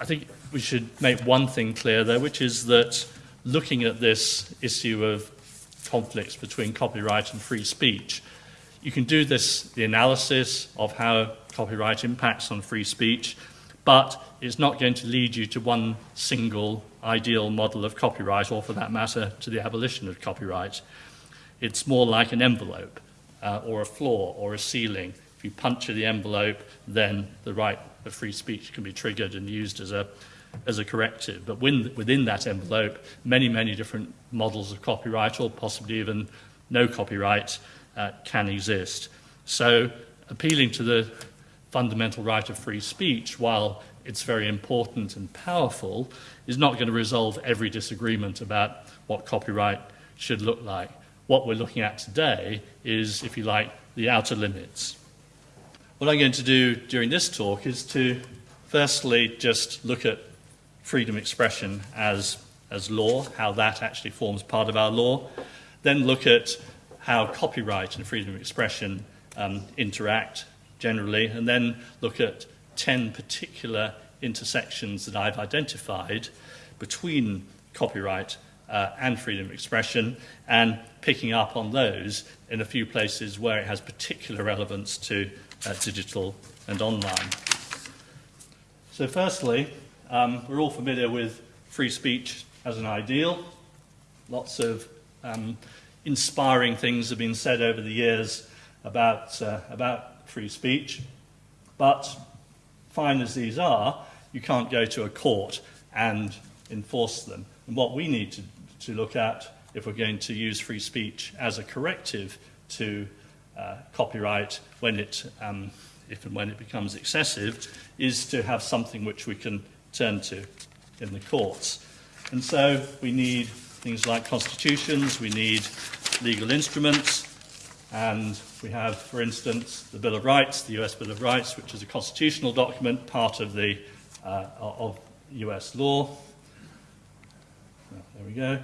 I think we should make one thing clear though, which is that looking at this issue of conflicts between copyright and free speech, you can do this, the analysis of how copyright impacts on free speech, but it's not going to lead you to one single ideal model of copyright, or for that matter, to the abolition of copyright. It's more like an envelope, uh, or a floor, or a ceiling. If you puncture the envelope, then the right of free speech can be triggered and used as a, as a corrective. But within, within that envelope, many, many different models of copyright, or possibly even no copyright, uh, can exist. So appealing to the fundamental right of free speech, while it's very important and powerful, is not going to resolve every disagreement about what copyright should look like. What we're looking at today is, if you like, the outer limits. What I'm going to do during this talk is to firstly just look at freedom expression as, as law, how that actually forms part of our law, then look at how copyright and freedom of expression um, interact generally, and then look at 10 particular intersections that I've identified between copyright uh, and freedom of expression, and picking up on those in a few places where it has particular relevance to uh, digital and online. So, firstly, um, we're all familiar with free speech as an ideal. Lots of um, inspiring things have been said over the years about, uh, about free speech. But, fine as these are, you can't go to a court and enforce them. And what we need to, to look at, if we're going to use free speech as a corrective to uh, copyright when it, um, if and when it becomes excessive, is to have something which we can turn to in the courts. And so we need things like constitutions, we need legal instruments, and we have, for instance, the Bill of Rights, the US Bill of Rights, which is a constitutional document, part of, the, uh, of US law. We go.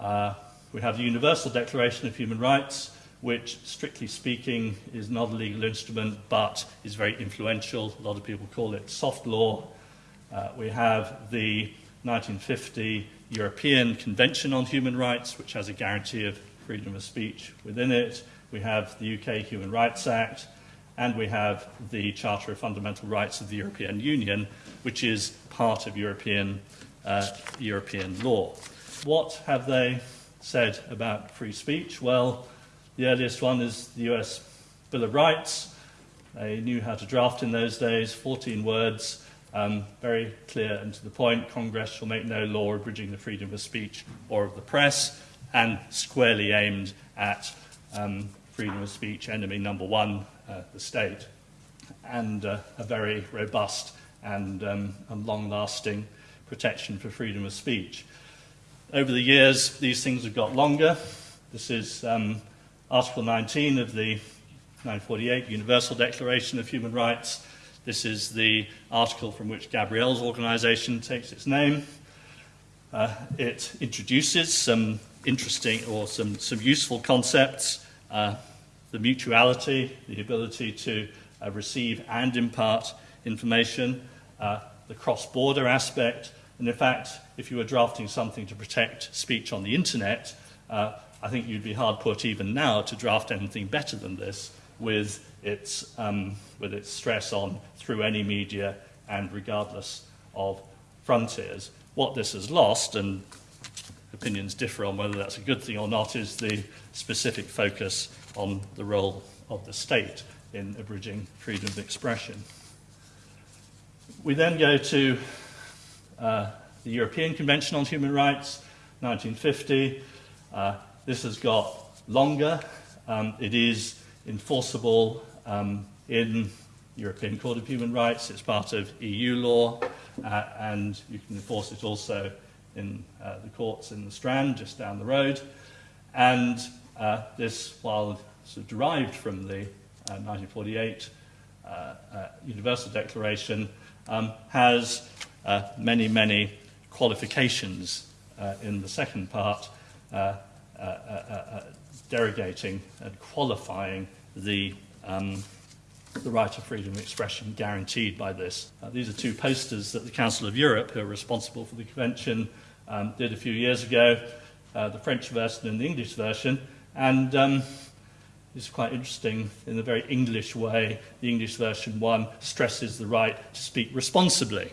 Uh, we have the Universal Declaration of Human Rights, which, strictly speaking, is not a legal instrument, but is very influential. A lot of people call it soft law. Uh, we have the 1950 European Convention on Human Rights, which has a guarantee of freedom of speech within it. We have the UK Human Rights Act, and we have the Charter of Fundamental Rights of the European Union, which is part of European, uh, European law. What have they said about free speech? Well, the earliest one is the US Bill of Rights. They knew how to draft in those days, 14 words, um, very clear and to the point, Congress shall make no law abridging the freedom of speech or of the press, and squarely aimed at um, freedom of speech, enemy number one, uh, the state, and uh, a very robust and, um, and long-lasting protection for freedom of speech. Over the years, these things have got longer. This is um, Article 19 of the 1948 Universal Declaration of Human Rights, this is the article from which Gabrielle's organization takes its name. Uh, it introduces some interesting or some, some useful concepts, uh, the mutuality, the ability to uh, receive and impart information, uh, the cross-border aspect, and in fact, if you were drafting something to protect speech on the internet, uh, I think you'd be hard put even now to draft anything better than this with its, um, with its stress on through any media and regardless of frontiers. What this has lost, and opinions differ on whether that's a good thing or not, is the specific focus on the role of the state in abridging freedom of expression. We then go to uh, the European Convention on Human Rights, 1950. Uh, this has got longer. Um, it is enforceable um, in European Court of Human Rights. It's part of EU law, uh, and you can enforce it also in uh, the courts in the Strand, just down the road. And uh, this, while sort of derived from the 1948 uh, uh, uh, Universal Declaration, um, has many, many qualifications in the second part derogating and qualifying the, um, the right of freedom of expression guaranteed by this. Uh, these are two posters that the Council of Europe, who are responsible for the convention, um, did a few years ago, uh, the French version and the English version. And um, it's quite interesting in a very English way. The English version one stresses the right to speak responsibly.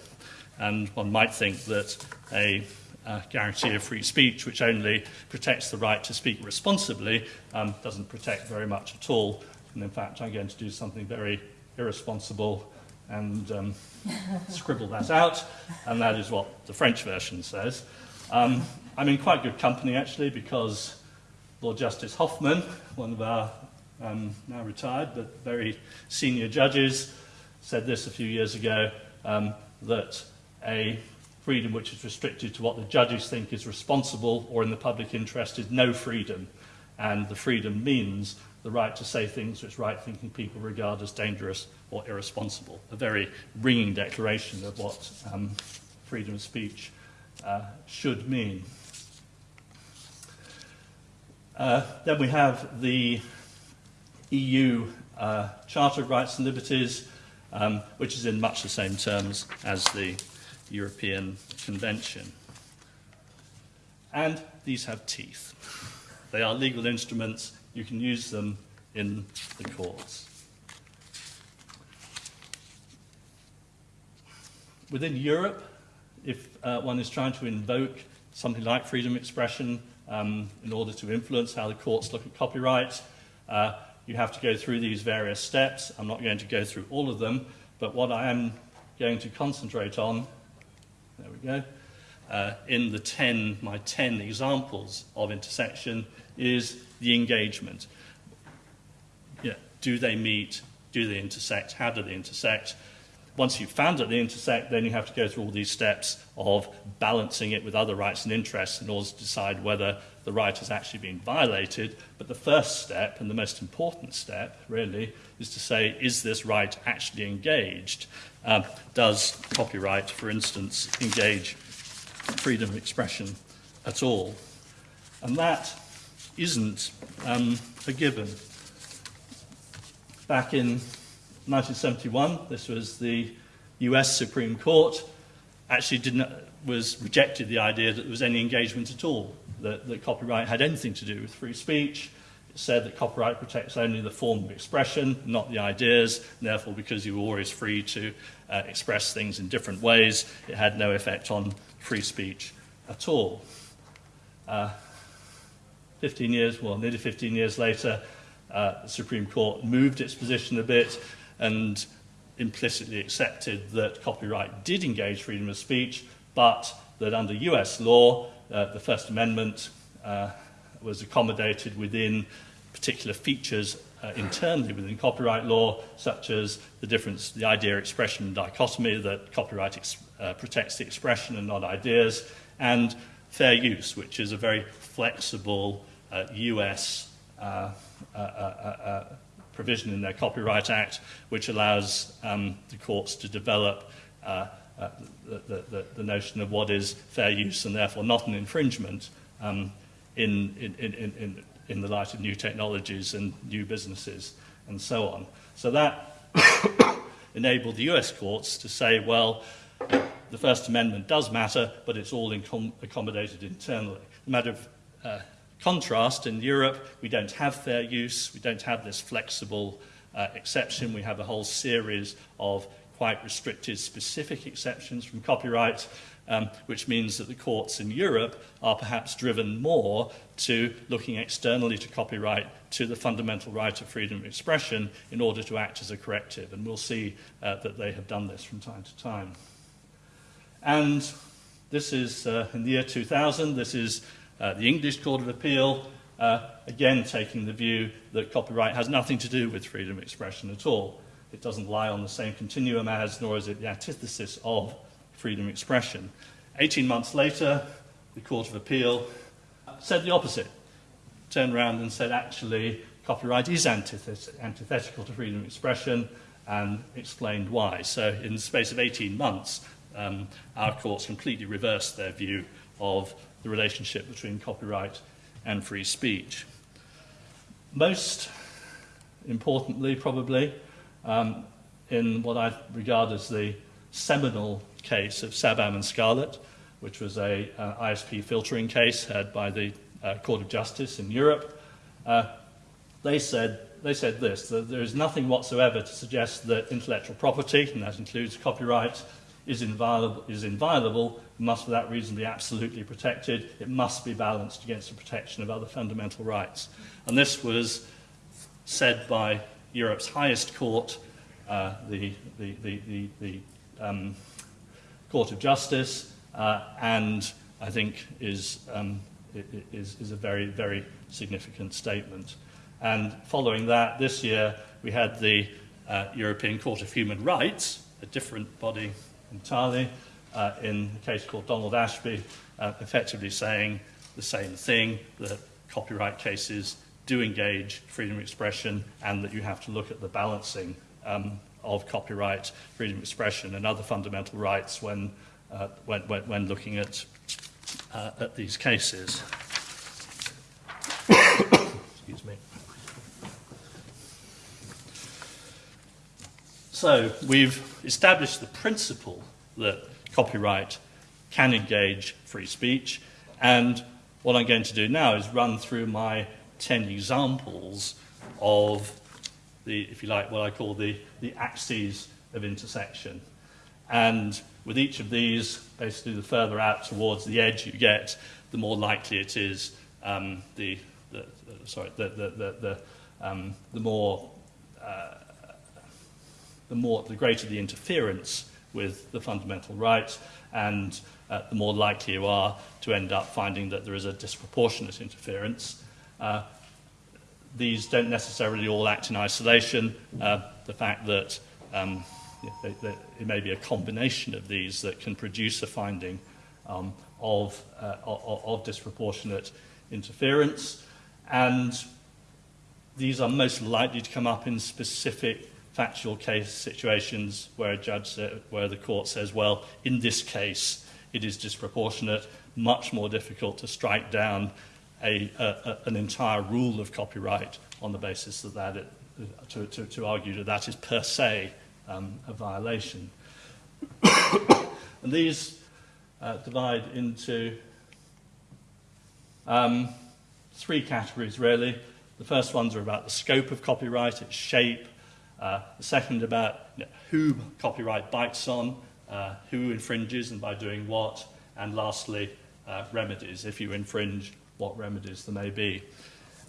And one might think that a uh, guarantee of free speech, which only protects the right to speak responsibly, um, doesn't protect very much at all. And in fact, I'm going to do something very irresponsible and um, scribble that out, and that is what the French version says. Um, I'm in quite good company, actually, because Lord Justice Hoffmann, one of our um, now retired but very senior judges, said this a few years ago, um, that a freedom which is restricted to what the judges think is responsible or in the public interest is no freedom. And the freedom means the right to say things which right-thinking people regard as dangerous or irresponsible. A very ringing declaration of what um, freedom of speech uh, should mean. Uh, then we have the EU uh, Charter of Rights and Liberties, um, which is in much the same terms as the European Convention. And these have teeth. They are legal instruments. You can use them in the courts. Within Europe, if uh, one is trying to invoke something like freedom of expression um, in order to influence how the courts look at copyright, uh, you have to go through these various steps. I'm not going to go through all of them, but what I am going to concentrate on, we go, uh, in the 10, my 10 examples of intersection is the engagement. Yeah, do they meet? Do they intersect? How do they intersect? Once you've found that they intersect, then you have to go through all these steps of balancing it with other rights and interests in order to decide whether the right has actually been violated. But the first step, and the most important step, really, is to say, is this right actually engaged? Um, does copyright, for instance, engage freedom of expression at all? And that isn't um, a given. Back in 1971, this was the US Supreme Court, actually didn't, was rejected the idea that there was any engagement at all, that, that copyright had anything to do with free speech. It said that copyright protects only the form of expression, not the ideas, and therefore because you were always free to uh, express things in different ways, it had no effect on free speech at all. Uh, 15 years, well, nearly 15 years later, uh, the Supreme Court moved its position a bit and implicitly accepted that copyright did engage freedom of speech, but that under US law, uh, the First Amendment uh, was accommodated within particular features uh, internally within copyright law, such as the difference, the idea expression dichotomy, that copyright uh, protects the expression and not ideas, and fair use, which is a very flexible uh, US uh, uh, uh, provision in their Copyright Act, which allows um, the courts to develop uh, the, the, the, notion of what is fair use and therefore not an infringement um, in, in, in, in, in the light of new technologies and new businesses and so on. So that enabled the US courts to say, well, the First Amendment does matter, but it's all accommodated internally. A matter of uh, contrast, in Europe, we don't have fair use, we don't have this flexible uh, exception, we have a whole series of quite restricted specific exceptions from copyright, um, which means that the courts in Europe are perhaps driven more to looking externally to copyright to the fundamental right of freedom of expression in order to act as a corrective. And we'll see uh, that they have done this from time to time. And this is uh, in the year 2000, this is uh, the English Court of Appeal, uh, again taking the view that copyright has nothing to do with freedom of expression at all. It doesn't lie on the same continuum as, nor is it the antithesis of freedom of expression. 18 months later, the Court of Appeal said the opposite. Turned around and said, actually, copyright is antithet antithetical to freedom of expression and explained why. So in the space of 18 months, um, our courts completely reversed their view of the relationship between copyright and free speech. Most importantly, probably, um, in what I regard as the seminal case of Sabam and Scarlet, which was a uh, ISP filtering case had by the uh, Court of Justice in Europe. Uh, they said they said this, that there is nothing whatsoever to suggest that intellectual property, and that includes copyright, is inviolable, is inviolable must for that reason be absolutely protected. It must be balanced against the protection of other fundamental rights. And this was said by Europe's highest court, uh, the, the, the, the, um, Court of Justice, uh, and I think is, um, is, is a very, very significant statement. And following that, this year we had the uh, European Court of Human Rights, a different body entirely, uh, in a case called Donald Ashby, uh, effectively saying the same thing, that copyright cases do engage freedom of expression and that you have to look at the balancing um, of copyright, freedom of expression and other fundamental rights when, uh, when, when, when, looking at, uh, at these cases. Excuse me. So we've established the principle that copyright can engage free speech. And what I'm going to do now is run through my 10 examples of the, if you like, what I call the, the axes of intersection. And with each of these, basically the further out towards the edge you get, the more likely it is um, the, the, sorry, the, the, the, the, um, the more uh, the more the greater the interference with the fundamental rights, and uh, the more likely you are to end up finding that there is a disproportionate interference. Uh, these don't necessarily all act in isolation. Uh, the fact that um, it may be a combination of these that can produce a finding um, of, uh, of, of disproportionate interference. And these are most likely to come up in specific factual case situations where a judge, where the court says, well, in this case, it is disproportionate, much more difficult to strike down a, a, an entire rule of copyright on the basis that that, it, to, to, to argue that that is per se um, a violation. and these uh, divide into um, three categories, really. The first ones are about the scope of copyright, its shape, uh, the second about you know, who copyright bites on, uh, who infringes and by doing what, and lastly, uh, remedies. If you infringe, what remedies there may be.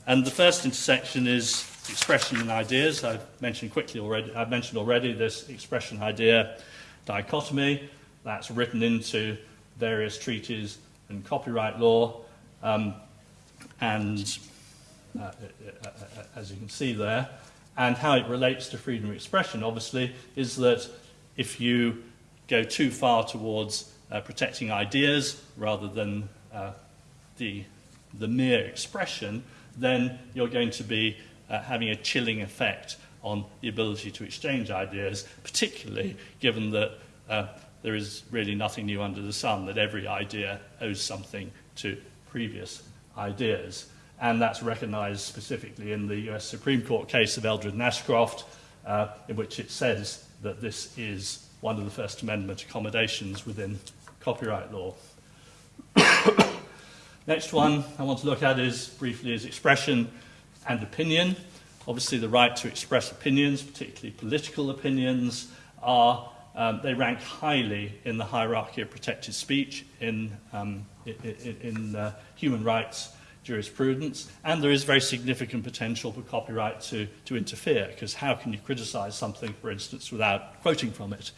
And the first intersection is expression and ideas. I've mentioned quickly already, I've mentioned already this expression idea dichotomy that's written into various treaties and copyright law. Um, and uh, uh, uh, as you can see there, and how it relates to freedom of expression, obviously, is that if you go too far towards uh, protecting ideas rather than uh, the, the mere expression, then you're going to be uh, having a chilling effect on the ability to exchange ideas, particularly given that uh, there is really nothing new under the sun, that every idea owes something to previous ideas and that's recognized specifically in the US Supreme Court case of Eldred and Ashcroft, uh, in which it says that this is one of the First Amendment accommodations within copyright law. Next one I want to look at is briefly is expression and opinion. Obviously, the right to express opinions, particularly political opinions, are um, they rank highly in the hierarchy of protected speech in, um, in, in uh, human rights jurisprudence, and there is very significant potential for copyright to, to interfere, because how can you criticize something, for instance, without quoting from it?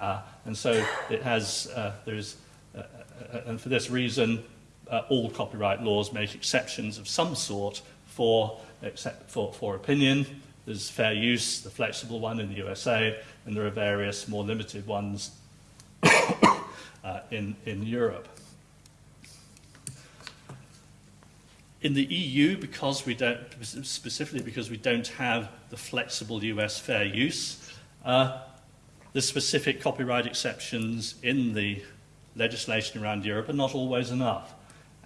Uh, and so it has, uh, there's, uh, uh and for this reason, uh, all copyright laws make exceptions of some sort for, except for, for opinion. There's fair use, the flexible one in the USA, and there are various more limited ones uh, in, in Europe. In the EU, because we don't, specifically because we don't have the flexible US fair use, uh, the specific copyright exceptions in the legislation around Europe are not always enough.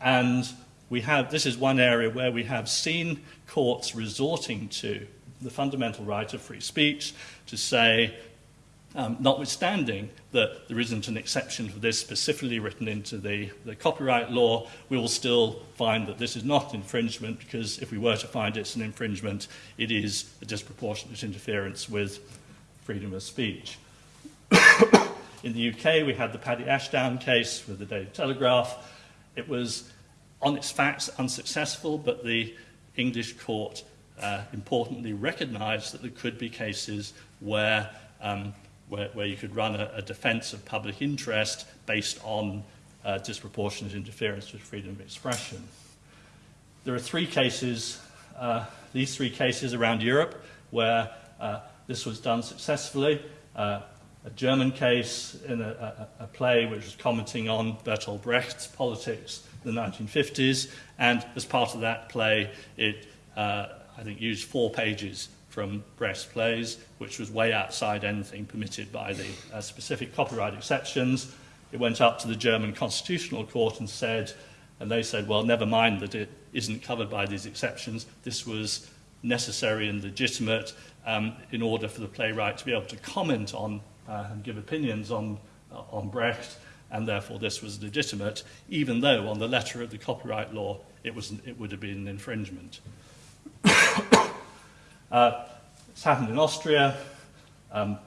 And we have, this is one area where we have seen courts resorting to the fundamental right of free speech to say, um, notwithstanding that there isn't an exception for this specifically written into the, the copyright law, we will still find that this is not infringement because if we were to find it's an infringement, it is a disproportionate interference with freedom of speech. In the UK, we had the Paddy Ashdown case with the Daily Telegraph. It was, on its facts, unsuccessful, but the English court uh, importantly recognised that there could be cases where, um, where, where you could run a, a defence of public interest based on uh, disproportionate interference with freedom of expression. There are three cases, uh, these three cases around Europe, where uh, this was done successfully. A German case in a, a, a play which was commenting on Bertolt Brecht's politics in the 1950s, and as part of that play, it, uh, I think, used four pages from Brecht's plays, which was way outside anything permitted by the uh, specific copyright exceptions. It went up to the German Constitutional Court and said, and they said, well, never mind that it isn't covered by these exceptions. This was necessary and legitimate um, in order for the playwright to be able to comment on and give opinions on, uh, on Brecht, and therefore this was legitimate, even though on the letter of the copyright law it, was, it would have been an infringement. uh, it's happened in Austria. Um,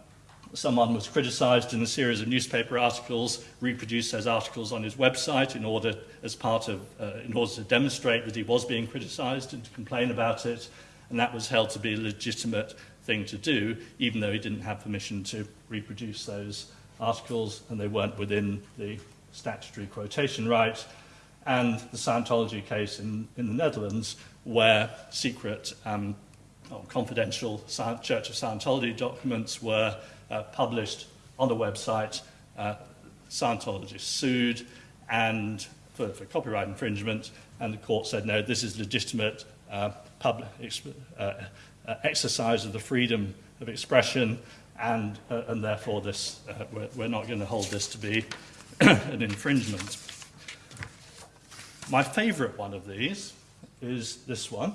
someone was criticized in a series of newspaper articles, reproduced those articles on his website in order, as part of, uh, in order to demonstrate that he was being criticized and to complain about it, and that was held to be legitimate thing to do, even though he didn't have permission to reproduce those articles and they weren't within the statutory quotation right. And the Scientology case in, in the Netherlands, where secret um, or confidential Church of Scientology documents were uh, published on the website. Uh, Scientologists sued and for, for copyright infringement, and the court said, no, this is legitimate uh, public, uh, uh, exercise of the freedom of expression, and, uh, and therefore this, uh, we're, we're not going to hold this to be an infringement. My favourite one of these is this one.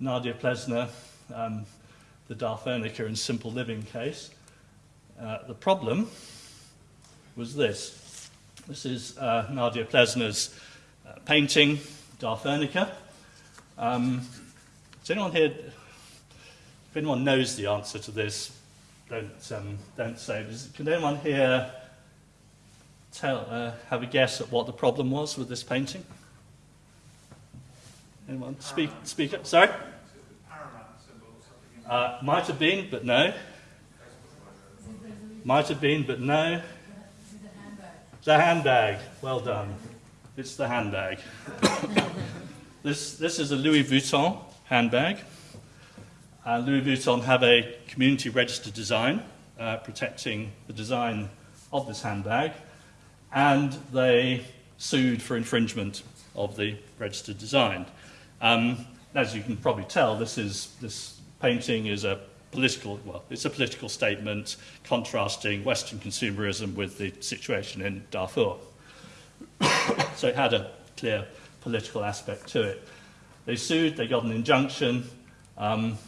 Nadia Plesner, um, the Darfurnica and Simple Living case. Uh, the problem was this. This is uh, Nadia Plesner's uh, painting, Darfurnica. Um, does anyone here, if anyone knows the answer to this, don't, um, don't say. Can anyone here tell, uh, have a guess at what the problem was with this painting? Anyone? Speak, speak up. Sorry? Uh, might have been, but no. Might have been, but no. The handbag. Well done. It's the handbag. this, this is a Louis Vuitton handbag. Uh, Louis Vuitton have a community registered design uh, protecting the design of this handbag, and they sued for infringement of the registered design. Um, as you can probably tell, this, is, this painting is a political, well, it's a political statement contrasting Western consumerism with the situation in Darfur. so it had a clear political aspect to it. They sued, they got an injunction, um,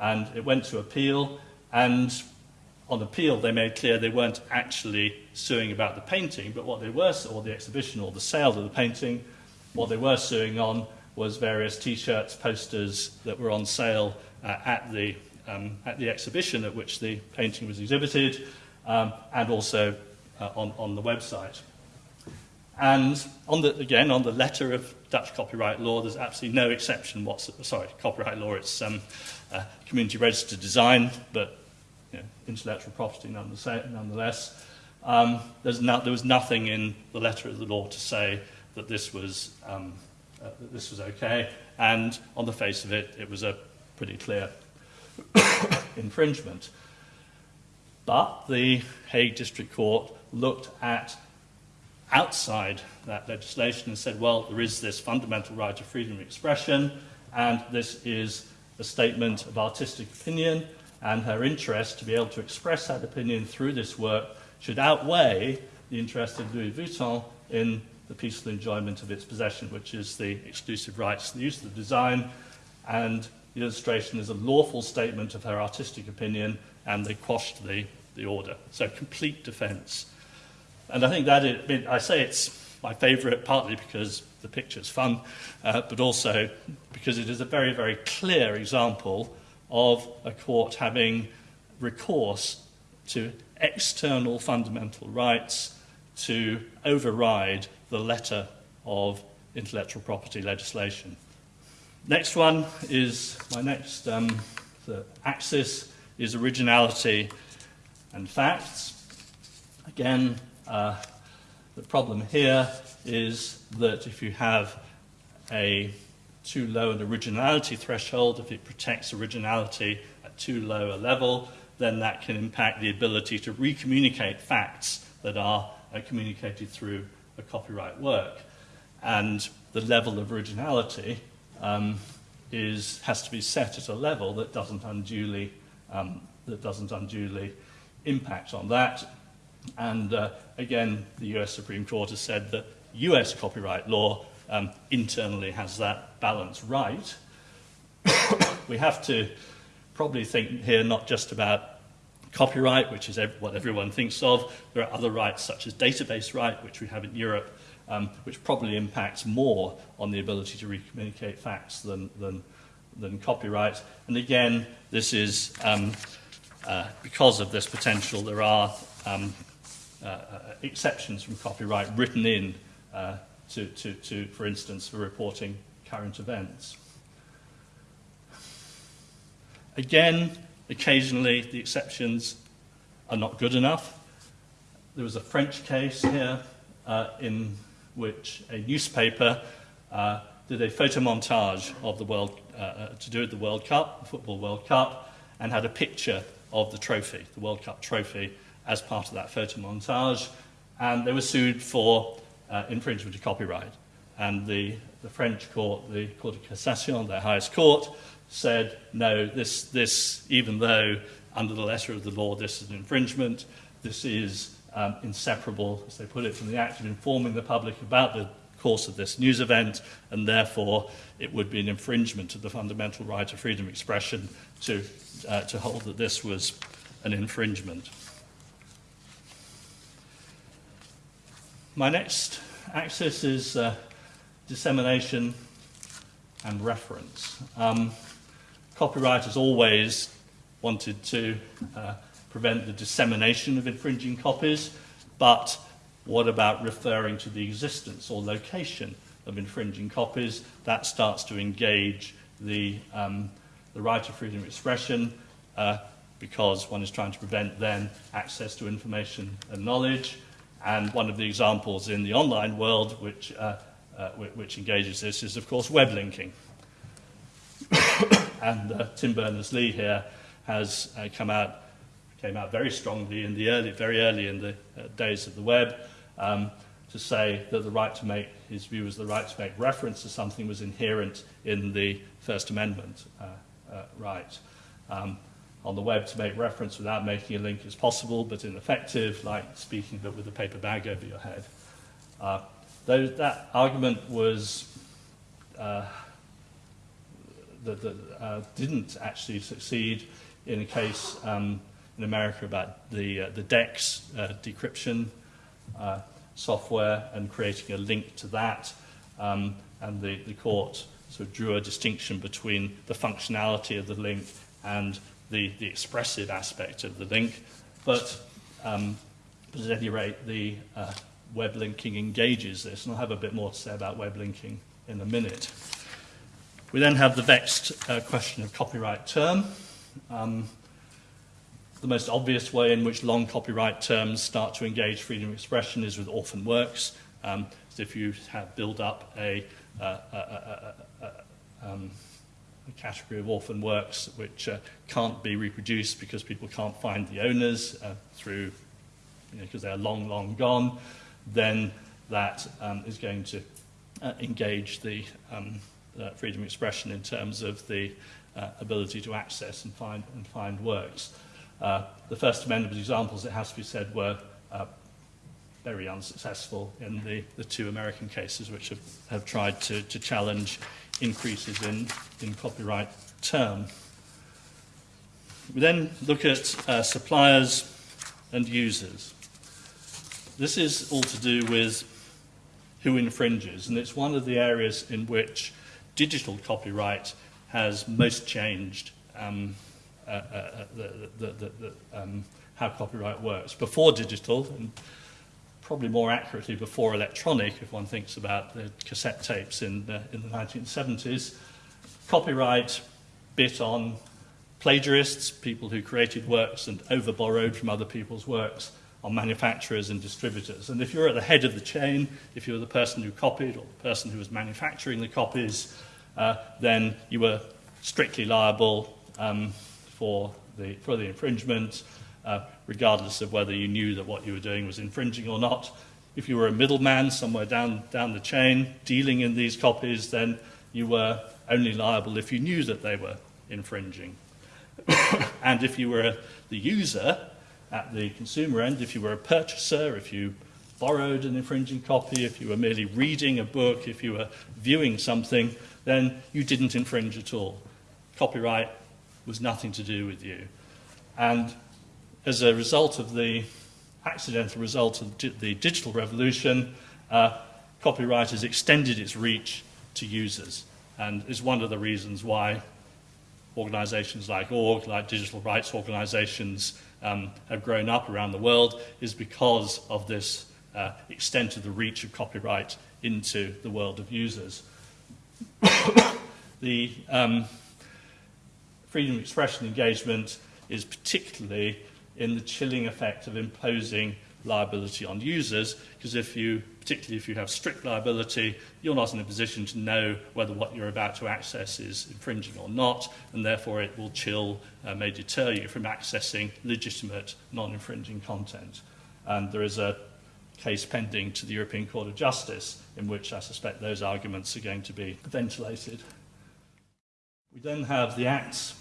and it went to appeal. And on appeal, they made clear they weren't actually suing about the painting, but what they were, or the exhibition, or the sale of the painting, what they were suing on was various T-shirts, posters that were on sale uh, at, the, um, at the exhibition at which the painting was exhibited, um, and also uh, on, on the website. And on the, again, on the letter of Dutch copyright law, there's absolutely no exception whatsoever. Sorry, copyright law, it's um, uh, community registered design, but you know, intellectual property nonetheless. Um, there was nothing in the letter of the law to say that this was, um, uh, that this was okay, and on the face of it, it was a pretty clear infringement. But the Hague District Court looked at outside that legislation and said, well, there is this fundamental right of freedom of expression, and this is a statement of artistic opinion, and her interest to be able to express that opinion through this work should outweigh the interest of Louis Vuitton in the peaceful enjoyment of its possession, which is the exclusive rights to the use of the design, and the illustration is a lawful statement of her artistic opinion, and they quashed the, the order. So complete defence. And I think that, it, I, mean, I say it's my favourite partly because the picture's fun, uh, but also because it is a very, very clear example of a court having recourse to external fundamental rights to override the letter of intellectual property legislation. Next one is my next um, the axis is originality and facts. Again, uh, the problem here is that if you have a too low an originality threshold, if it protects originality at too low a level, then that can impact the ability to recommunicate facts that are uh, communicated through a copyright work. And the level of originality um, is, has to be set at a level that doesn't unduly, um, that doesn't unduly impact on that. And uh, again, the US Supreme Court has said that US copyright law um, internally has that balance right. we have to probably think here not just about copyright, which is what everyone thinks of. There are other rights such as database right, which we have in Europe, um, which probably impacts more on the ability to recommunicate facts than, than, than copyright. And again, this is um, uh, because of this potential, there are um, exceptions from copyright written in uh, to, to, to, for instance, for reporting current events. Again, occasionally the exceptions are not good enough. There was a French case here uh, in which a newspaper uh, did a photo montage of the World, uh, uh, to do with the World Cup, the Football World Cup, and had a picture of the trophy, the World Cup trophy, as part of that photo montage. And they were sued for uh, infringement of copyright. And the, the French court, the Court of Cassation, their highest court, said, no, this, this, even though under the letter of the law this is an infringement, this is um, inseparable, as they put it, from the act of informing the public about the course of this news event, and therefore it would be an infringement of the fundamental right of freedom of expression to, uh, to hold that this was an infringement. My next axis is uh, dissemination and reference. Um, copyright has always wanted to uh, prevent the dissemination of infringing copies, but what about referring to the existence or location of infringing copies? That starts to engage the, um, the right of freedom of expression uh, because one is trying to prevent then access to information and knowledge. And one of the examples in the online world which, uh, uh, which engages this is, of course, web linking. and uh, Tim Berners-Lee here has uh, come out, came out very strongly in the early, very early in the uh, days of the web um, to say that the right to make, his view was the right to make reference to something was inherent in the First Amendment uh, right. Um, on the web to make reference without making a link is possible, but ineffective, like speaking but with a paper bag over your head. Uh, though that argument was uh, that, that uh, didn't actually succeed in a case um, in America about the, uh, the DeCSS uh, decryption uh, software and creating a link to that. Um, and the, the court sort of drew a distinction between the functionality of the link and the, the expressive aspect of the link. But, um, but at any rate, the uh, web linking engages this, and I'll have a bit more to say about web linking in a minute. We then have the vexed uh, question of copyright term. Um, the most obvious way in which long copyright terms start to engage freedom of expression is with orphan works. Um, so if you have build up a, uh, a, a, a um, a category of orphan works which uh, can't be reproduced because people can't find the owners uh, through, you know, because they're long, long gone, then that um, is going to uh, engage the um, uh, freedom of expression in terms of the uh, ability to access and find, and find works. Uh, the First Amendment examples, it has to be said, were uh, very unsuccessful in the, the two American cases which have, have tried to, to challenge increases in, in copyright term. We then look at uh, suppliers and users. This is all to do with who infringes, and it's one of the areas in which digital copyright has most changed um, uh, uh, uh the, the, the, um, how copyright works. Before digital, and probably more accurately before electronic, if one thinks about the cassette tapes in the, in the 1970s, copyright bit on plagiarists, people who created works and over-borrowed from other people's works, on manufacturers and distributors. And if you're at the head of the chain, if you were the person who copied or the person who was manufacturing the copies, uh, then you were strictly liable um, for, the, for the infringement, uh, regardless of whether you knew that what you were doing was infringing or not. If you were a middleman somewhere down, down the chain dealing in these copies, then you were only liable if you knew that they were infringing. and if you were the user at the consumer end, if you were a purchaser, if you borrowed an infringing copy, if you were merely reading a book, if you were viewing something, then you didn't infringe at all. Copyright was nothing to do with you. And as a result of the accidental result of the digital revolution, uh, copyright has extended its reach to users and is one of the reasons why organizations like org, like digital rights organizations, um, have grown up around the world is because of this uh, extent of the reach of copyright into the world of users. the um, freedom of expression engagement is particularly in the chilling effect of imposing liability on users, because if you, particularly if you have strict liability, you're not in a position to know whether what you're about to access is infringing or not, and therefore it will chill, uh, may deter you from accessing legitimate non-infringing content. And there is a case pending to the European Court of Justice in which I suspect those arguments are going to be ventilated. We then have the acts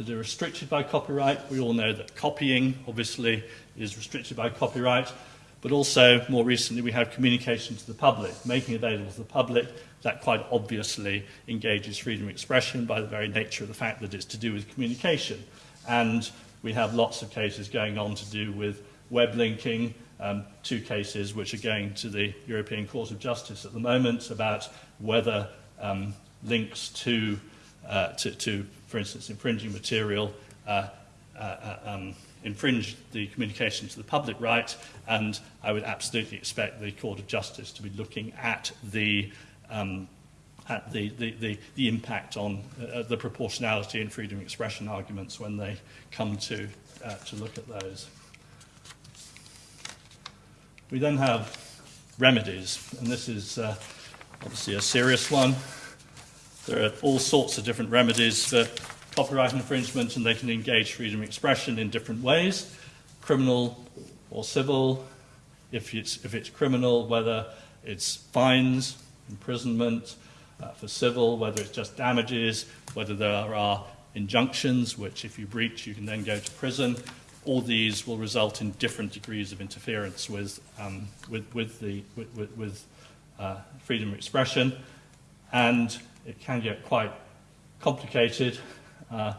that are restricted by copyright. We all know that copying, obviously, is restricted by copyright, but also, more recently, we have communication to the public, making available to the public. That quite obviously engages freedom of expression by the very nature of the fact that it's to do with communication. And we have lots of cases going on to do with web linking, um, two cases which are going to the European Court of Justice at the moment about whether um, links to, uh, to, to for instance, infringing material uh, uh, uh, um, infringe the communication to the public right, and I would absolutely expect the Court of Justice to be looking at the um, at the, the, the, the impact on uh, the proportionality and freedom of expression arguments when they come to, uh, to look at those. We then have remedies, and this is uh, obviously a serious one. There are all sorts of different remedies for copyright infringement, and they can engage freedom of expression in different ways, criminal or civil. If it's, if it's criminal, whether it's fines, imprisonment, uh, for civil, whether it's just damages, whether there are injunctions, which if you breach, you can then go to prison. All these will result in different degrees of interference with, um, with, with, the, with, with uh, freedom of expression. And it can get quite complicated. Uh,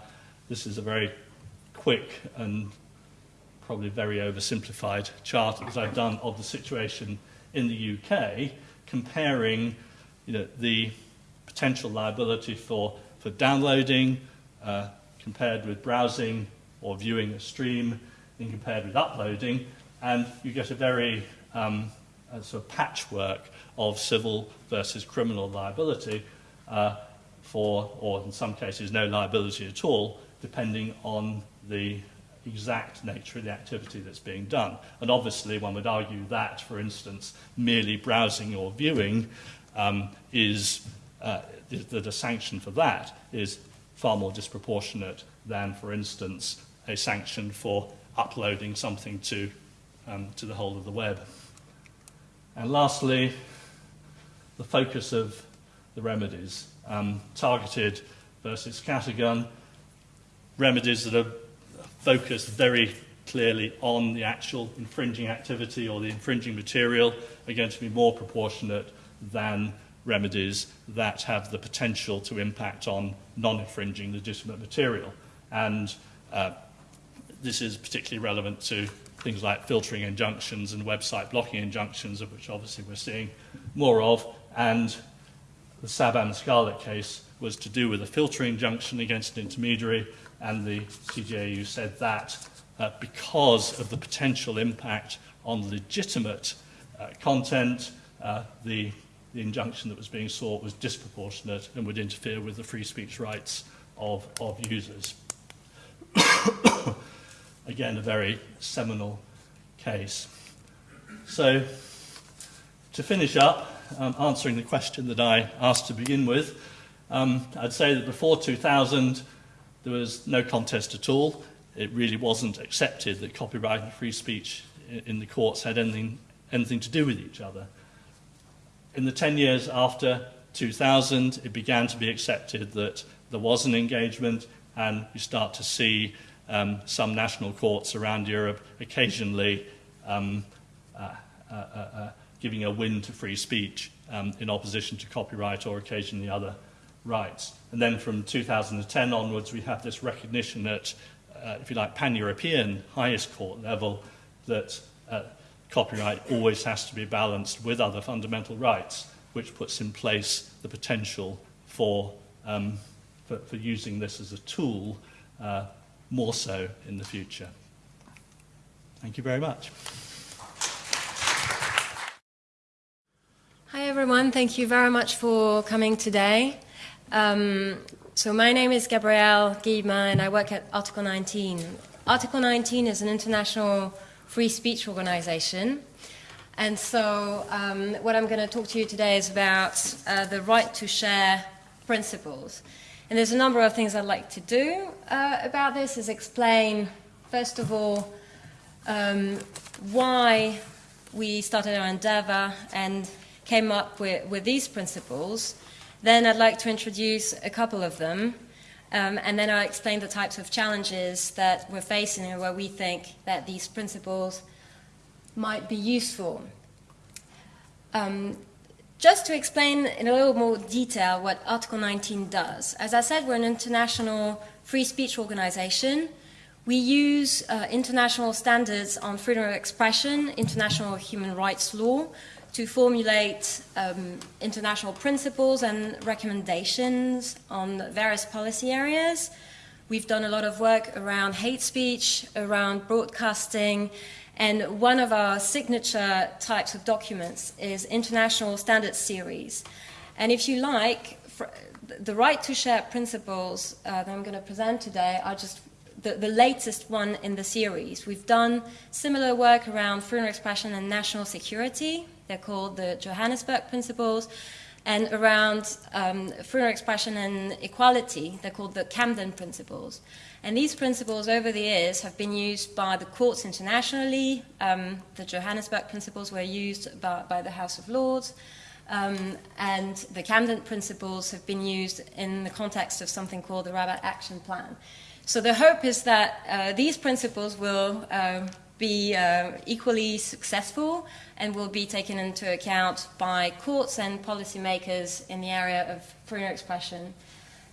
this is a very quick and probably very oversimplified chart that I've done of the situation in the UK, comparing you know, the potential liability for, for downloading uh, compared with browsing or viewing a stream and compared with uploading, and you get a very um, a sort of patchwork of civil versus criminal liability, uh, for, or in some cases, no liability at all, depending on the exact nature of the activity that's being done. And obviously, one would argue that, for instance, merely browsing or viewing um, is uh, that a sanction for that is far more disproportionate than, for instance, a sanction for uploading something to, um, to the whole of the web. And lastly, the focus of the remedies. Um, targeted versus scattergun, remedies that are focused very clearly on the actual infringing activity or the infringing material are going to be more proportionate than remedies that have the potential to impact on non-infringing legitimate material. And uh, this is particularly relevant to things like filtering injunctions and website blocking injunctions, of which obviously we're seeing more of. And the Sabam Scarlet case was to do with a filtering injunction against an intermediary, and the CJEU said that uh, because of the potential impact on legitimate uh, content, uh, the, the injunction that was being sought was disproportionate and would interfere with the free speech rights of, of users. Again, a very seminal case. So, to finish up, um, answering the question that I asked to begin with, um, I'd say that before 2000, there was no contest at all. It really wasn't accepted that copyright and free speech in the courts had anything, anything to do with each other. In the 10 years after 2000, it began to be accepted that there was an engagement, and you start to see um, some national courts around Europe occasionally um, uh, uh, uh, giving a win to free speech um, in opposition to copyright or occasionally other rights. And then from 2010 onwards, we have this recognition at, uh, if you like, pan-European highest court level that uh, copyright always has to be balanced with other fundamental rights, which puts in place the potential for, um, for, for using this as a tool uh, more so in the future. Thank you very much. Hi everyone, thank you very much for coming today. Um, so my name is Gabrielle Guillemin and I work at Article 19. Article 19 is an international free speech organization. And so um, what I'm going to talk to you today is about uh, the right to share principles. And there's a number of things I'd like to do uh, about this is explain, first of all, um, why we started our endeavor and came up with, with these principles. Then I'd like to introduce a couple of them, um, and then I'll explain the types of challenges that we're facing and where we think that these principles might be useful. Um, just to explain in a little more detail what Article 19 does. As I said, we're an international free speech organization. We use uh, international standards on freedom of expression, international human rights law, to formulate um, international principles and recommendations on various policy areas. We've done a lot of work around hate speech, around broadcasting, and one of our signature types of documents is International Standards Series. And if you like, the right to share principles uh, that I'm going to present today are just the, the, latest one in the series. We've done similar work around freedom of expression and national security. They're called the Johannesburg Principles. And around um, freedom of expression and equality, they're called the Camden Principles. And these principles over the years have been used by the courts internationally. Um, the Johannesburg Principles were used by, by the House of Lords. Um, and the Camden Principles have been used in the context of something called the Rabat Action Plan. So the hope is that uh, these principles will uh, be uh, equally successful and will be taken into account by courts and policymakers in the area of freedom of expression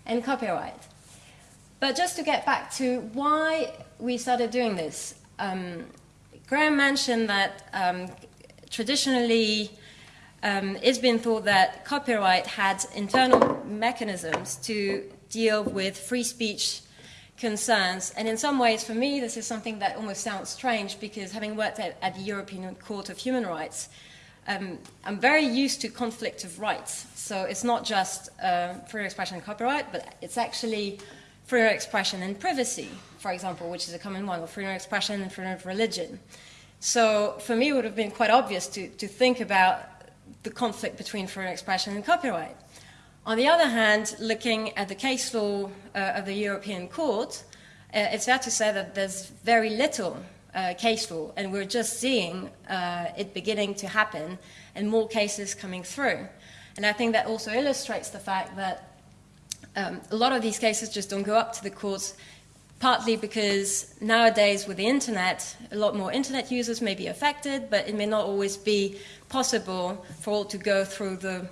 and copyright. But just to get back to why we started doing this, um, Graham mentioned that um, traditionally um, it's been thought that copyright had internal mechanisms to deal with free speech concerns. And in some ways, for me, this is something that almost sounds strange because having worked at, at the European Court of Human Rights, um, I'm very used to conflict of rights. So it's not just uh, freedom of expression and copyright, but it's actually freedom of expression and privacy, for example, which is a common one, or freedom of expression and freedom of religion. So for me, it would have been quite obvious to, to think about the conflict between freedom of expression and copyright. On the other hand, looking at the case law uh, of the European Court, uh, it's fair to say that there's very little uh, case law, and we're just seeing uh, it beginning to happen and more cases coming through. And I think that also illustrates the fact that um, a lot of these cases just don't go up to the courts, partly because nowadays with the internet, a lot more internet users may be affected, but it may not always be possible for all to go through the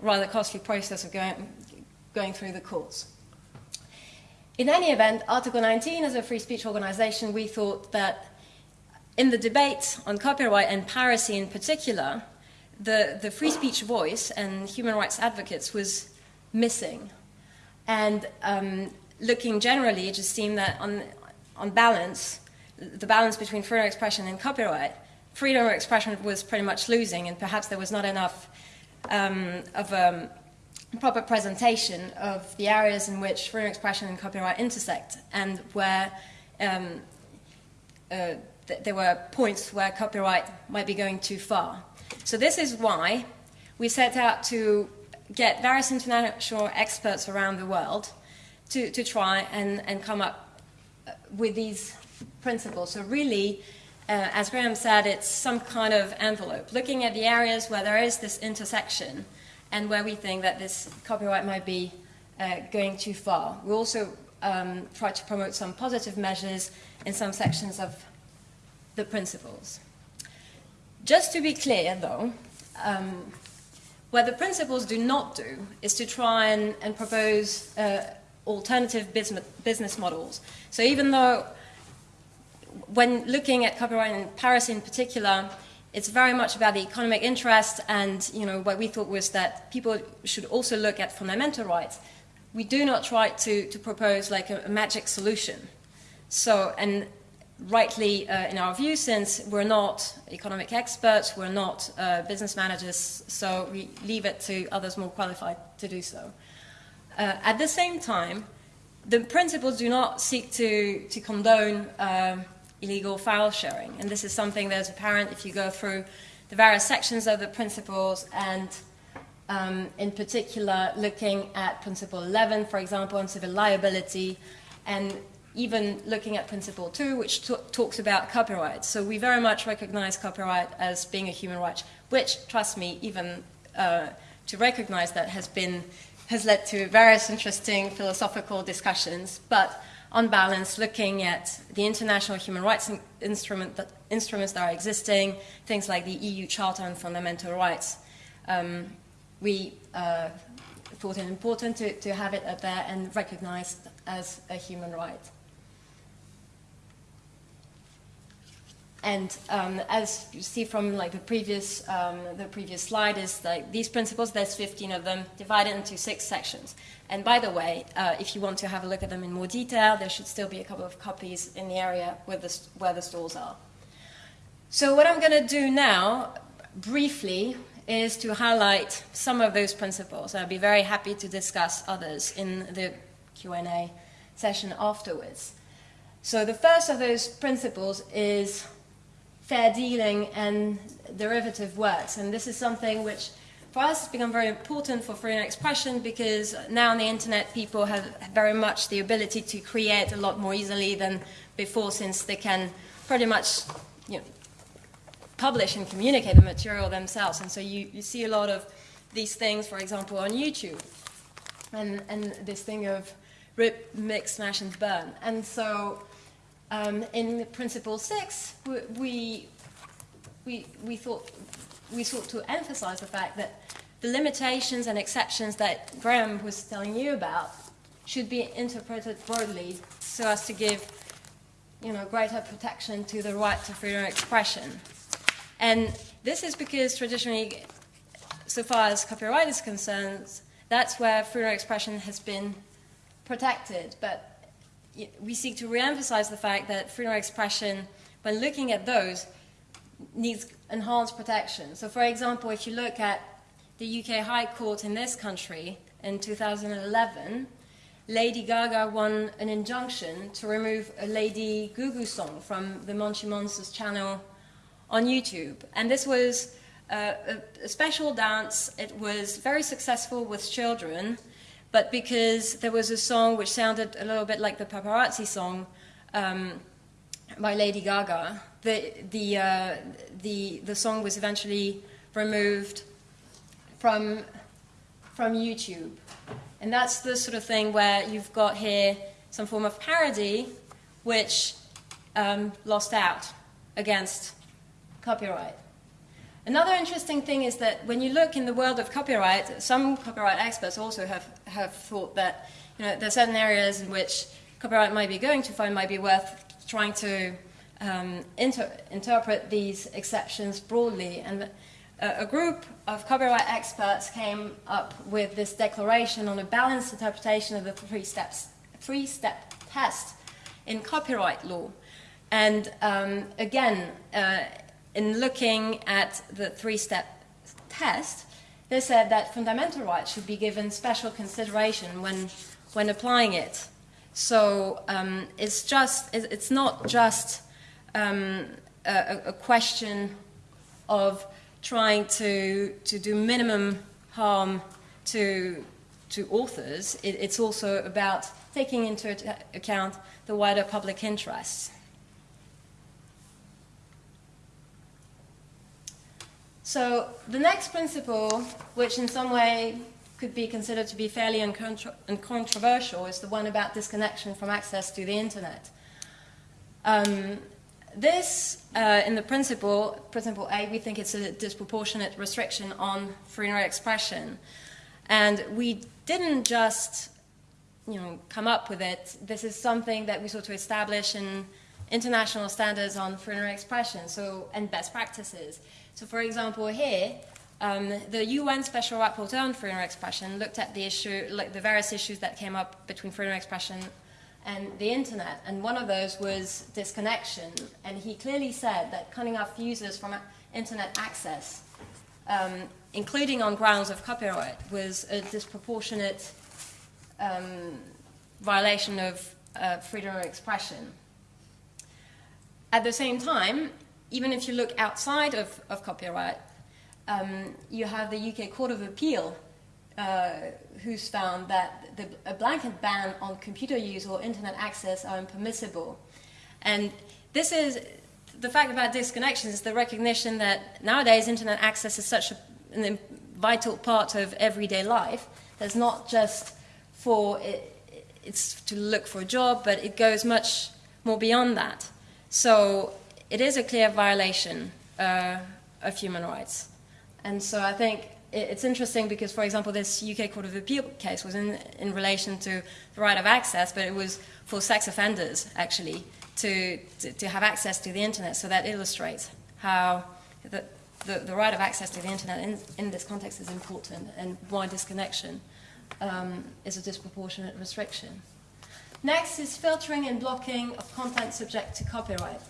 rather costly process of going, going through the courts. In any event, Article 19, as a free speech organization, we thought that in the debate on copyright and piracy in particular, the, the free speech voice and human rights advocates was missing. And um, looking generally, it just seemed that on, on balance, the balance between freedom of expression and copyright, freedom of expression was pretty much losing, and perhaps there was not enough um, of a proper presentation of the areas in which freedom of expression and copyright intersect, and where um, uh, th there were points where copyright might be going too far. So this is why we set out to get various international experts around the world to, to try and, and come up uh, with these principles. So really, uh, as Graham said, it's some kind of envelope, looking at the areas where there is this intersection and where we think that this copyright might be uh, going too far. We also um, try to promote some positive measures in some sections of the principles. Just to be clear, though, um, what the principles do not do is to try and, and propose uh, alternative business, business models. So even though when looking at copyright in piracy in particular, it's very much about the economic interest and you know what we thought was that people should also look at fundamental rights. We do not try to, to propose like a, a magic solution. So, and rightly uh, in our view, since we're not economic experts, we're not uh, business managers, so we leave it to others more qualified to do so. Uh, at the same time, the principles do not seek to, to condone um, illegal file sharing, and this is something that's apparent if you go through the various sections of the principles and um, in particular looking at principle 11, for example, on civil liability, and even looking at Principle 2, which talks about copyright. So we very much recognize copyright as being a human right, which, trust me, even uh, to recognize that has been has led to various interesting philosophical discussions, but on balance, looking at the international human rights instrument that, instruments that are existing, things like the EU Charter on Fundamental Rights, um, we uh, thought it important to, to have it up there and recognized as a human right. And um, as you see from like the previous, um, the previous slide, is like these principles, there's 15 of them, divided into six sections. And by the way, uh, if you want to have a look at them in more detail, there should still be a couple of copies in the area where the, where the stalls are. So what I'm going to do now, briefly, is to highlight some of those principles. I'll be very happy to discuss others in the Q&A session afterwards. So the first of those principles is fair dealing and derivative works. And this is something which for us it's become very important for freedom of expression because now on the internet people have very much the ability to create a lot more easily than before since they can pretty much you know, publish and communicate the material themselves. And so you, you see a lot of these things, for example, on YouTube. And, and this thing of rip, mix, smash, and burn. And so um, in Principle 6, we, we, we, thought, we sought to emphasize the fact that the limitations and exceptions that Graham was telling you about should be interpreted broadly so as to give you know, greater protection to the right to freedom of expression. And this is because traditionally, so far as copyright is concerned, that's where freedom of expression has been protected. But we seek to re-emphasize the fact that freedom of expression, when looking at those, needs enhanced protection. So for example, if you look at the UK High Court in this country in 2011, Lady Gaga won an injunction to remove a Lady Goo Goo song from the Moshi Monsters channel on YouTube. And this was uh, a, a special dance. It was very successful with children but because there was a song which sounded a little bit like the paparazzi song um, by Lady Gaga, the, the, uh, the, the song was eventually removed from, from YouTube. And that's the sort of thing where you've got here some form of parody which um, lost out against copyright. Another interesting thing is that when you look in the world of copyright, some copyright experts also have, have thought that you know, there are certain areas in which copyright might be going to find might be worth trying to um, inter interpret these exceptions broadly. And a group of copyright experts came up with this declaration on a balanced interpretation of the three steps, three-step test in copyright law. And um, again, uh, in looking at the three-step test, they said that fundamental rights should be given special consideration when, when applying it. So um, it's just, it's not just um, a, a question of trying to, to do minimum harm to, to authors, it, it's also about taking into account the wider public interests. So the next principle, which in some way could be considered to be fairly uncontroversial, is the one about disconnection from access to the internet. Um, this, uh, in the principle, principle A, we think it's a disproportionate restriction on freedom of expression. And we didn't just, you know, come up with it. This is something that we sought to establish in international standards on freedom of expression, so, and best practices. So for example, here, um, the UN Special Rapporteur on freedom of expression looked at the issue, like the various issues that came up between freedom of expression and the internet. And one of those was disconnection. And he clearly said that cutting off users from internet access, um, including on grounds of copyright, was a disproportionate um, violation of uh, freedom of expression. At the same time, even if you look outside of, of copyright, um, you have the UK Court of Appeal uh, who's found that the, a blanket ban on computer use or internet access are impermissible. And this is the fact about disconnections is the recognition that nowadays internet access is such a, an vital part of everyday life. There's not just for it, it's to look for a job, but it goes much more beyond that. So it is a clear violation uh, of human rights. And so I think it's interesting because, for example, this UK Court of Appeal case was in, in relation to the right of access, but it was for sex offenders, actually, to, to, to have access to the internet. So that illustrates how the, the, the right of access to the internet in, in this context is important and why disconnection um, is a disproportionate restriction. Next is filtering and blocking of content subject to copyright.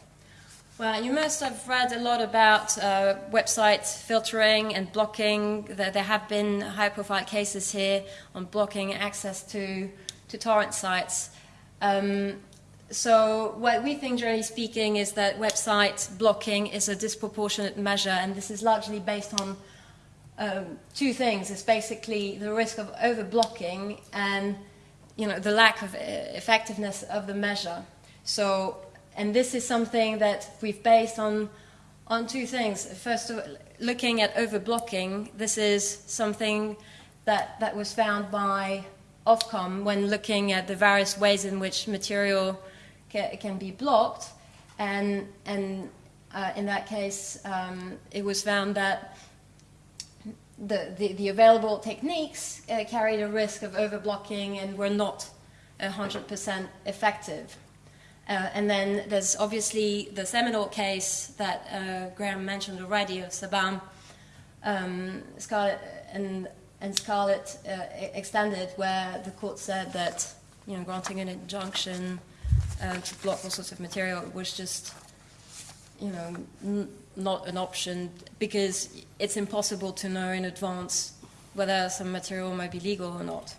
Well, you must have read a lot about uh, website filtering and blocking. There, there have been high-profile cases here on blocking access to, to torrent sites. Um, so what we think, generally speaking, is that website blocking is a disproportionate measure, and this is largely based on um, two things. It's basically the risk of over-blocking and you know, the lack of uh, effectiveness of the measure. So and this is something that we've based on, on two things. First, of, looking at overblocking, this is something that, that was found by Ofcom when looking at the various ways in which material ca can be blocked. And, and uh, in that case, um, it was found that the, the, the available techniques uh, carried a risk of overblocking and were not 100% effective. Uh, and then there's obviously the seminal case that uh, Graham mentioned already of Sabam um, and, and Scarlet uh, extended, where the court said that you know granting an injunction uh, to block all sorts of material was just you know not an option because it's impossible to know in advance whether some material might be legal or not.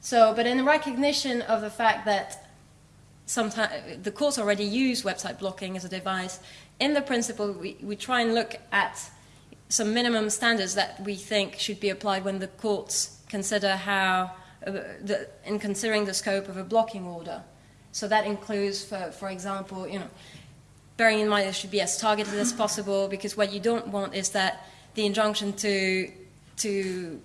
So, but in recognition of the fact that sometimes the courts already use website blocking as a device. In the principle, we, we try and look at some minimum standards that we think should be applied when the courts consider how, uh, the, in considering the scope of a blocking order. So that includes, for, for example, you know, bearing in mind it should be as targeted as possible because what you don't want is that the injunction to, to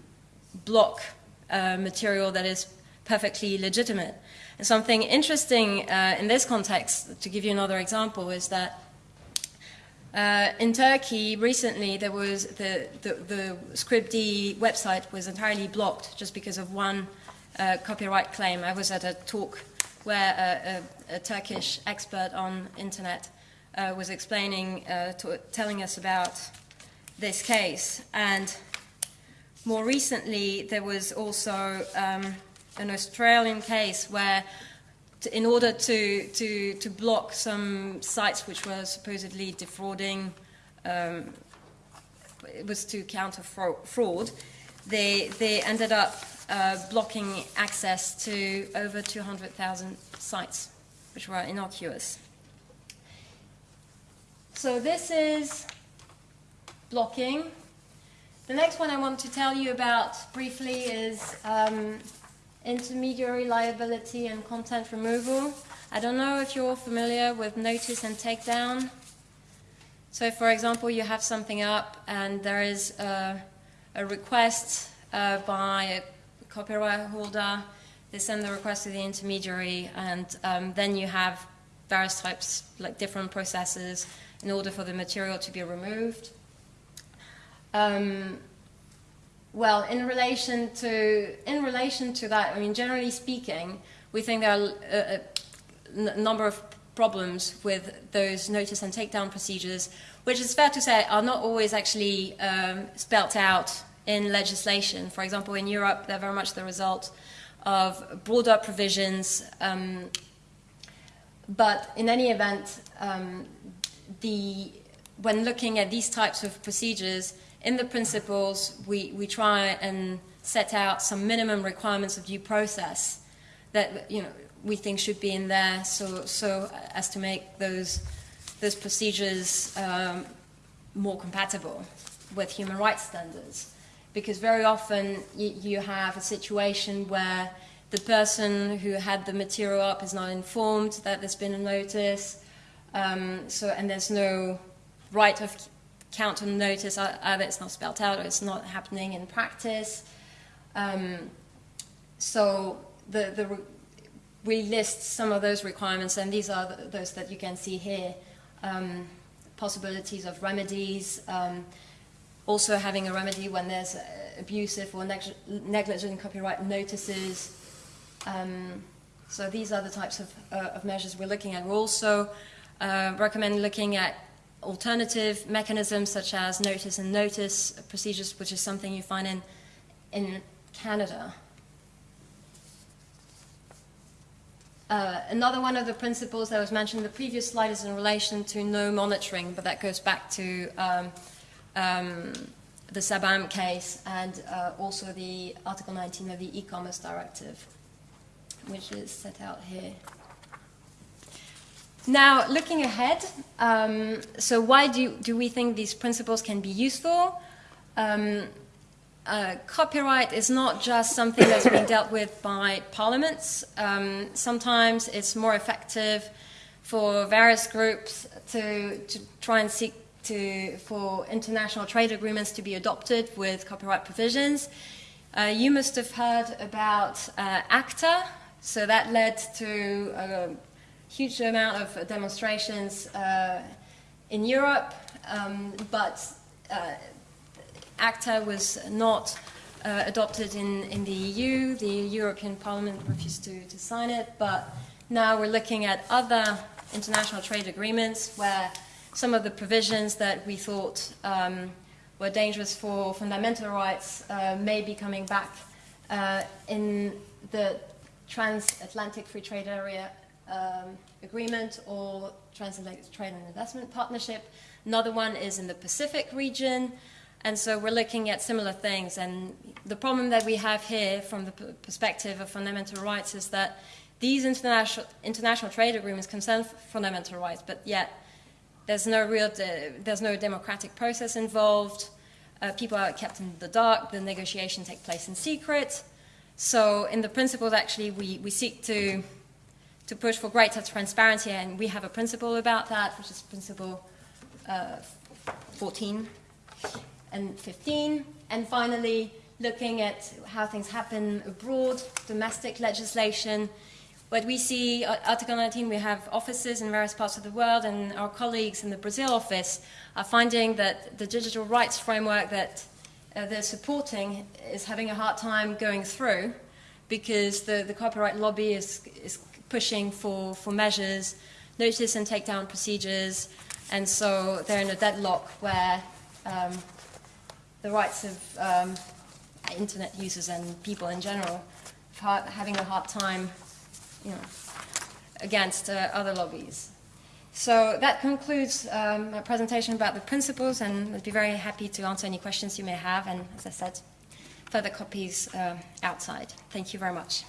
block uh, material that is perfectly legitimate Something interesting uh, in this context, to give you another example, is that Uh, in Turkey, recently, there was the, the, the Scribd website was entirely blocked just because of one uh, copyright claim. I was at a talk where a, a, a Turkish expert on internet uh, was explaining, uh, telling us about this case. And more recently, there was also um, an Australian case where to, in order to, to, to block some sites which were supposedly defrauding, um, it was to counter fraud, they, they ended up uh, blocking access to over 200,000 sites, which were innocuous. So this is blocking. The next one I want to tell you about briefly is um, intermediary liability and content removal. I don't know if you're familiar with notice and takedown. So for example, you have something up and there is a, a request uh, by a copyright holder. They send the request to the intermediary and um, then you have various types, like different processes in order for the material to be removed. Um, well, in relation to in relation to that, I mean, generally speaking, we think there are a, a number of problems with those notice and takedown procedures, which is fair to say are not always actually um, spelt out in legislation. For example, in Europe, they're very much the result of broader provisions. Um, but in any event, um, the, when looking at these types of procedures, in the principles, we, we try and set out some minimum requirements of due process that you know we think should be in there, so so as to make those those procedures um, more compatible with human rights standards. Because very often you, you have a situation where the person who had the material up is not informed that there's been a notice, um, so and there's no right of count on notice either it's not spelled out or it's not happening in practice. Um, so the, the we list some of those requirements, and these are those that you can see here. Um, possibilities of remedies, um, also having a remedy when there's uh, abusive or neg negligent copyright notices. Um, so these are the types of, uh, of, measures we're looking at. We also uh, recommend looking at alternative mechanisms such as notice and notice procedures, which is something you find in, in Canada. Uh, another one of the principles that was mentioned in the previous slide is in relation to no monitoring, but that goes back to um, um, the Sabam case and uh, also the Article 19 of the e-commerce directive, which is set out here. Now, looking ahead, um, so why do, do we think these principles can be useful? Um, uh, copyright is not just something that's being dealt with by parliaments. Um, sometimes it's more effective for various groups to, to try and seek to, for international trade agreements to be adopted with copyright provisions. Uh, you must have heard about uh, ACTA, so that led to uh, huge amount of demonstrations uh, in Europe, um, but uh, ACTA was not uh, adopted in, in the EU. The European Parliament refused to, to sign it, but now we're looking at other international trade agreements where some of the provisions that we thought um, were dangerous for fundamental rights uh, may be coming back uh, in the transatlantic free trade area um, agreement or transatlantic trade and investment partnership. Another one is in the Pacific region. And so we're looking at similar things. And the problem that we have here from the perspective of fundamental rights is that these international, international trade agreements concern fundamental rights, but yet there's no real, there's no democratic process involved. Uh, people are kept in the dark. The negotiations take place in secret. So in the principles, actually, we, we seek to to push for greater transparency, and we have a principle about that, which is principle uh, 14 and 15. And finally, looking at how things happen abroad, domestic legislation, what we see at Article 19, we have offices in various parts of the world, and our colleagues in the Brazil office are finding that the digital rights framework that uh, they're supporting is having a hard time going through because the, the copyright lobby is, is pushing for, for measures, notice and takedown procedures, and so they're in a deadlock where um, the rights of um, internet users and people in general are having a hard time, you know, against uh, other lobbies. So that concludes um, my presentation about the principles, and I'd be very happy to answer any questions you may have. And as I said, further copies uh, outside. Thank you very much.